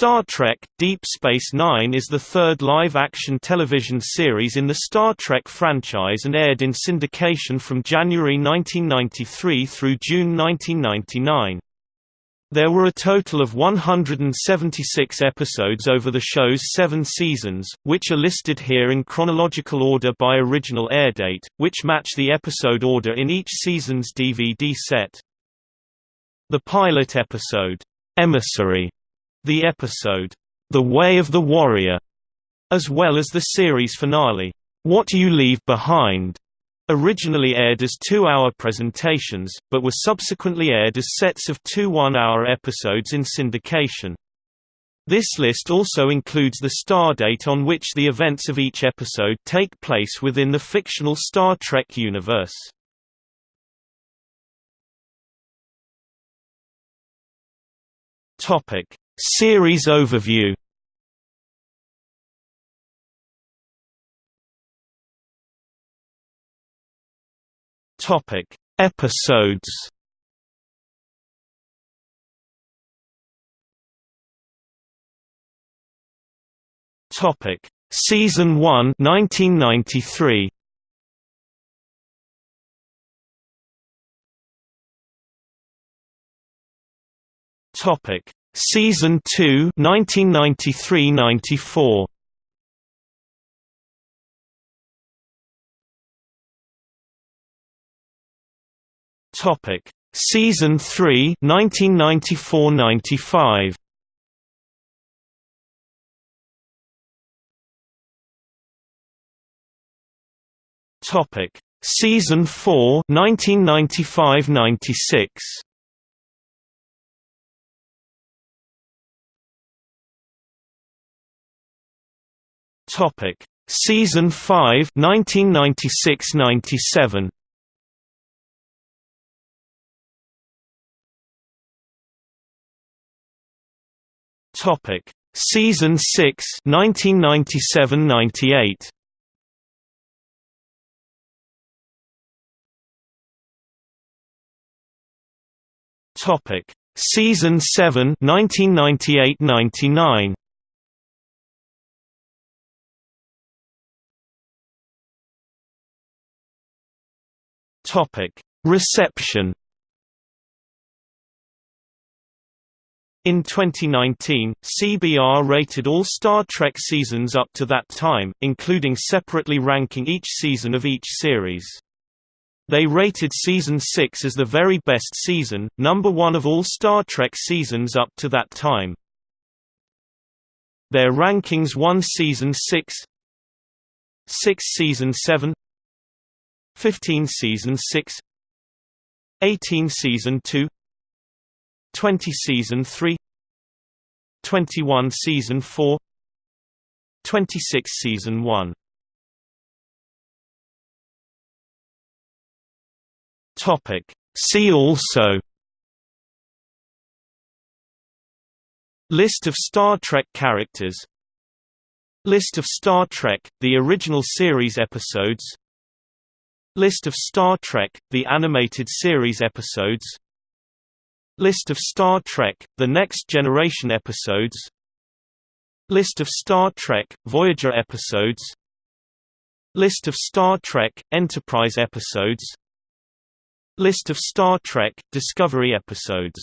Star Trek – Deep Space Nine is the third live-action television series in the Star Trek franchise and aired in syndication from January 1993 through June 1999. There were a total of 176 episodes over the show's seven seasons, which are listed here in chronological order by original airdate, which match the episode order in each season's DVD set. The pilot episode, Emissary the episode, The Way of the Warrior, as well as the series finale, What You Leave Behind, originally aired as two-hour presentations, but were subsequently aired as sets of two one-hour episodes in syndication. This list also includes the stardate on which the events of each episode take place within the fictional Star Trek universe. Series overview Topic: Episodes. Topic: Season 1, 1993. Topic: Season 2 1993-94 Topic. Season 3 1994-95 Topic. Season 4 1995-96 Topic: Season 5 1996-97 Topic: Season 6 1997-98 Topic: Season 7 1998-99 Topic: Reception. In 2019, CBR rated all Star Trek seasons up to that time, including separately ranking each season of each series. They rated Season 6 as the very best season, number one of all Star Trek seasons up to that time. Their rankings 1 Season 6 6 Season 7 15 Season 6 18 Season 2 20 Season 3 21 Season 4 26 Season 1 Topic. See also List of Star Trek characters List of Star Trek, the original series episodes List of Star Trek, the animated series episodes. List of Star Trek, The Next Generation episodes. List of Star Trek, Voyager episodes. List of Star Trek, Enterprise episodes. List of Star Trek, Discovery episodes